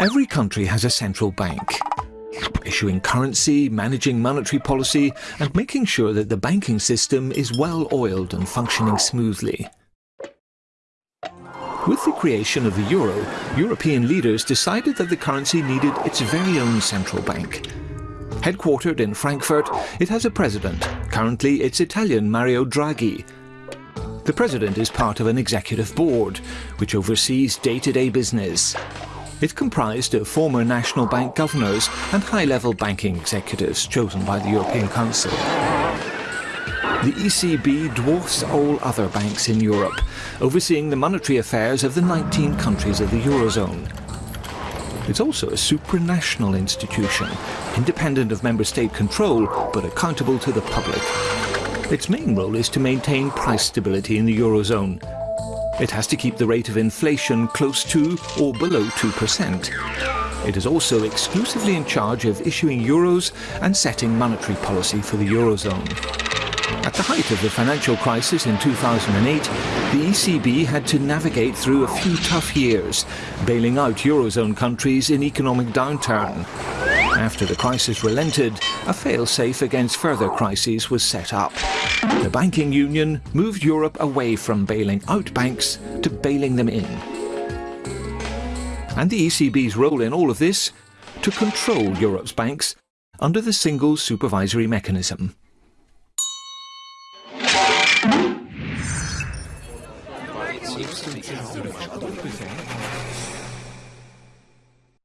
Every country has a central bank, issuing currency, managing monetary policy, and making sure that the banking system is well oiled and functioning smoothly. With the creation of the euro, European leaders decided that the currency needed its very own central bank. Headquartered in Frankfurt, it has a president. Currently, it's Italian Mario Draghi. The president is part of an executive board, which oversees day-to-day -day business. It's comprised of former National Bank governors and high-level banking executives chosen by the European Council. The ECB dwarfs all other banks in Europe, overseeing the monetary affairs of the 19 countries of the Eurozone. It's also a supranational institution, independent of member state control, but accountable to the public. Its main role is to maintain price stability in the Eurozone, it has to keep the rate of inflation close to or below 2%. It is also exclusively in charge of issuing euros and setting monetary policy for the Eurozone. At the height of the financial crisis in 2008, the ECB had to navigate through a few tough years, bailing out Eurozone countries in economic downturn. After the crisis relented, a fail-safe against further crises was set up. The banking union moved Europe away from bailing out banks to bailing them in. And the ECB's role in all of this? To control Europe's banks under the single supervisory mechanism.